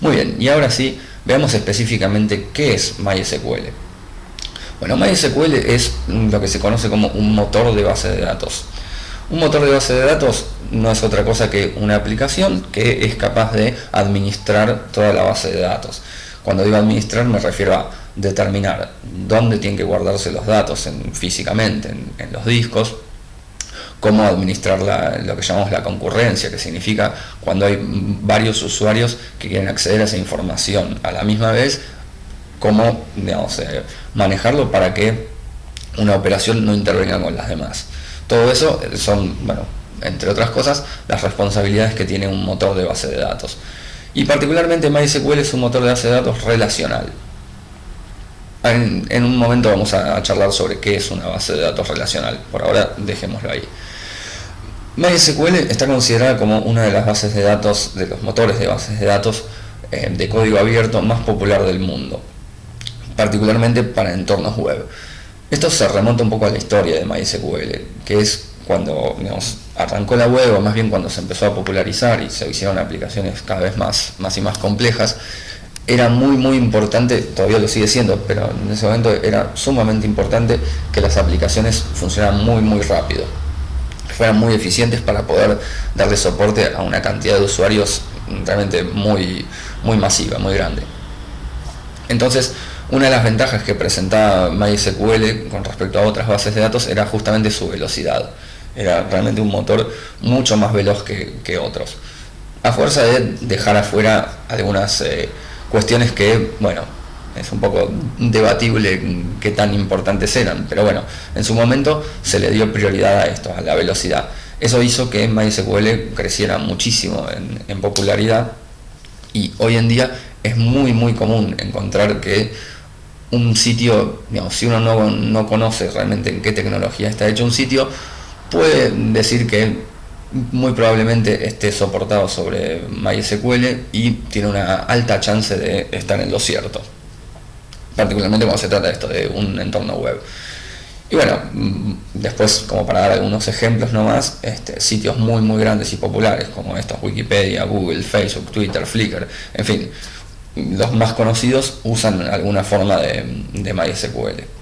Muy bien, y ahora sí, veamos específicamente qué es MySQL. Bueno, MySQL es lo que se conoce como un motor de base de datos. Un motor de base de datos no es otra cosa que una aplicación que es capaz de administrar toda la base de datos. Cuando digo administrar me refiero a determinar dónde tienen que guardarse los datos físicamente, en, los discos, cómo administrar lo que llamamos la concurrencia, que significa cuando hay varios usuarios que quieren acceder a esa información a la misma vez, cómo eh, manejarlo para que una operación no intervenga con las demás. Todo eso son, bueno, entre otras cosas, las responsabilidades que tiene un motor de base de datos. Y particularmente MySQL es un motor de base de datos relacional. En, un momento vamos a, charlar sobre qué es una base de datos relacional. Por ahora dejémoslo ahí. MySQL está considerada como una de las bases de datos, de los motores de bases de datos eh, de código abierto más popular del mundo, particularmente para entornos web. Esto se remonta un poco a la historia de MySQL, que es cuando arrancó la web, o más bien cuando se empezó a popularizar y se hicieron aplicaciones cada vez más, más y más complejas, era muy muy importante, todavía lo sigue siendo, pero en ese momento era sumamente importante que las aplicaciones funcionaran muy muy rápido, que fueran muy eficientes para poder darle soporte a una cantidad de usuarios realmente muy, muy masiva, muy grande. Entonces, una de las ventajas que presentaba MySQL con respecto a otras bases de datos era justamente su velocidad era realmente un motor mucho más veloz que, otros. A fuerza de dejar afuera algunas eh, cuestiones que, bueno, es un poco debatible qué tan importantes eran, pero bueno, en su momento se le dio prioridad a esto, a la velocidad. Eso hizo que MySQL creciera muchísimo en, popularidad y hoy en día es muy muy común encontrar que un sitio, digamos, si uno no, no conoce realmente en qué tecnología está hecho un sitio, puede decir que muy probablemente esté soportado sobre MySQL y tiene una alta chance de estar en lo cierto, particularmente cuando se trata de esto, de un entorno web. Y bueno, mm, después como para dar algunos ejemplos nomás, este, sitios muy muy grandes y populares como estos, Wikipedia, Google, Facebook, Twitter, Flickr, en fin, los más conocidos usan alguna forma de, de MySQL.